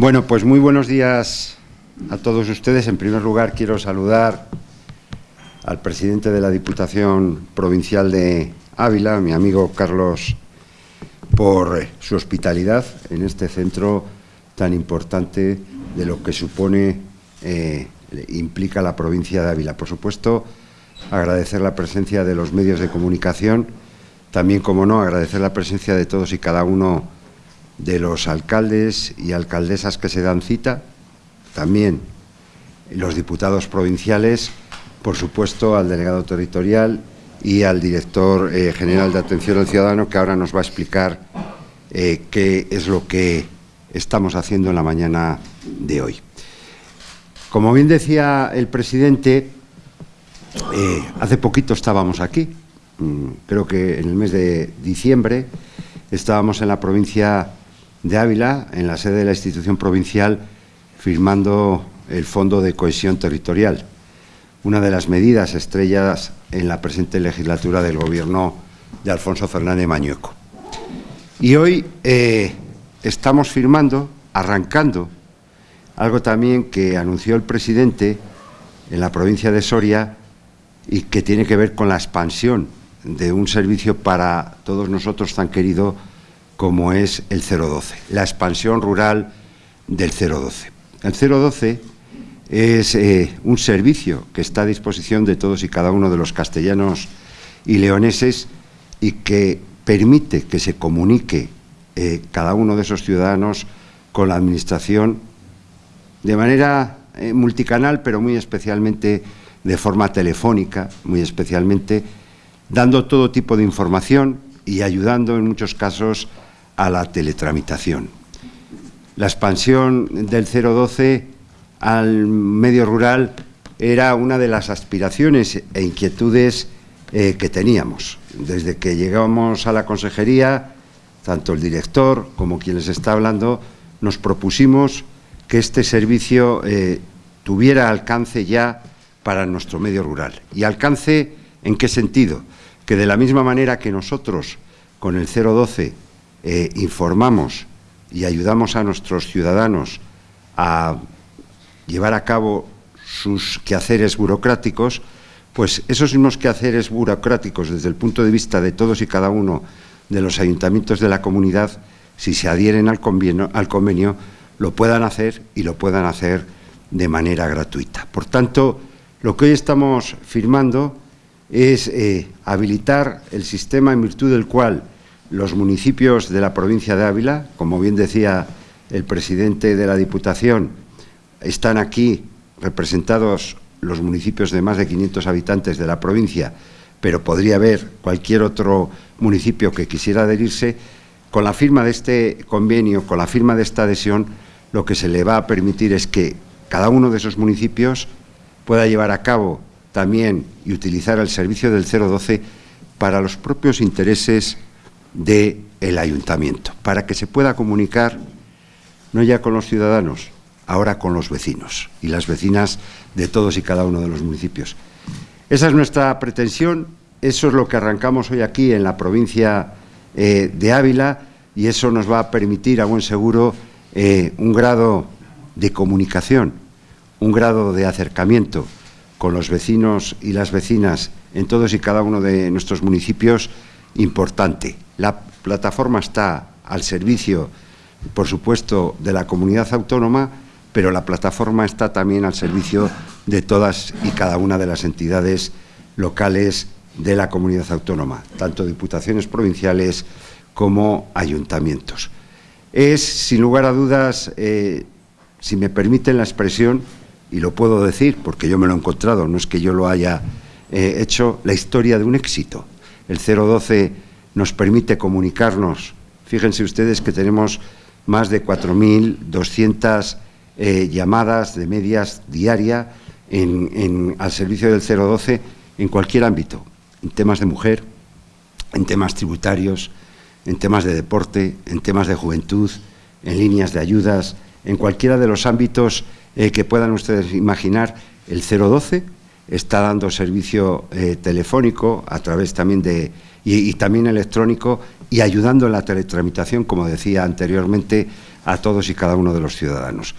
Bueno, pues muy buenos días a todos ustedes. En primer lugar, quiero saludar al presidente de la Diputación Provincial de Ávila, mi amigo Carlos, por su hospitalidad en este centro tan importante de lo que supone, eh, implica la provincia de Ávila. Por supuesto, agradecer la presencia de los medios de comunicación, también, como no, agradecer la presencia de todos y cada uno de los alcaldes y alcaldesas que se dan cita, también los diputados provinciales, por supuesto al delegado territorial y al director eh, general de Atención al Ciudadano, que ahora nos va a explicar eh, qué es lo que estamos haciendo en la mañana de hoy. Como bien decía el presidente, eh, hace poquito estábamos aquí, mm, creo que en el mes de diciembre, estábamos en la provincia de Ávila, en la sede de la institución provincial, firmando el Fondo de Cohesión Territorial, una de las medidas estrellas en la presente legislatura del Gobierno de Alfonso Fernández Mañueco. Y hoy eh, estamos firmando, arrancando, algo también que anunció el presidente en la provincia de Soria y que tiene que ver con la expansión de un servicio para todos nosotros tan querido como es el 012, la expansión rural del 012. El 012 es eh, un servicio que está a disposición de todos y cada uno de los castellanos y leoneses y que permite que se comunique eh, cada uno de esos ciudadanos con la Administración de manera eh, multicanal, pero muy especialmente de forma telefónica, muy especialmente, dando todo tipo de información y ayudando en muchos casos a la teletramitación. La expansión del 012 al medio rural era una de las aspiraciones e inquietudes eh, que teníamos. Desde que llegamos a la consejería, tanto el director como quien les está hablando, nos propusimos que este servicio eh, tuviera alcance ya para nuestro medio rural. ¿Y alcance en qué sentido? Que de la misma manera que nosotros con el 012 eh, informamos y ayudamos a nuestros ciudadanos a llevar a cabo sus quehaceres burocráticos, pues esos mismos quehaceres burocráticos desde el punto de vista de todos y cada uno de los ayuntamientos de la comunidad, si se adhieren al convenio, al convenio lo puedan hacer y lo puedan hacer de manera gratuita. Por tanto, lo que hoy estamos firmando es eh, habilitar el sistema en virtud del cual los municipios de la provincia de Ávila, como bien decía el presidente de la Diputación, están aquí representados los municipios de más de 500 habitantes de la provincia, pero podría haber cualquier otro municipio que quisiera adherirse, con la firma de este convenio, con la firma de esta adhesión, lo que se le va a permitir es que cada uno de esos municipios pueda llevar a cabo también y utilizar el servicio del 012 para los propios intereses del el ayuntamiento, para que se pueda comunicar no ya con los ciudadanos, ahora con los vecinos y las vecinas de todos y cada uno de los municipios. Esa es nuestra pretensión, eso es lo que arrancamos hoy aquí en la provincia eh, de Ávila y eso nos va a permitir, a buen seguro, eh, un grado de comunicación, un grado de acercamiento con los vecinos y las vecinas en todos y cada uno de nuestros municipios importante. La plataforma está al servicio, por supuesto, de la comunidad autónoma, pero la plataforma está también al servicio de todas y cada una de las entidades locales de la comunidad autónoma, tanto diputaciones provinciales como ayuntamientos. Es, sin lugar a dudas, eh, si me permiten la expresión, y lo puedo decir porque yo me lo he encontrado, no es que yo lo haya eh, hecho, la historia de un éxito el 012 nos permite comunicarnos. Fíjense ustedes que tenemos más de 4.200 eh, llamadas de medias diaria al servicio del 012 en cualquier ámbito, en temas de mujer, en temas tributarios, en temas de deporte, en temas de juventud, en líneas de ayudas, en cualquiera de los ámbitos eh, que puedan ustedes imaginar, el 012 está dando servicio eh, telefónico a través también de y, también electrónico y ayudando en la teletramitación, como decía anteriormente, a todos y cada uno de los ciudadanos.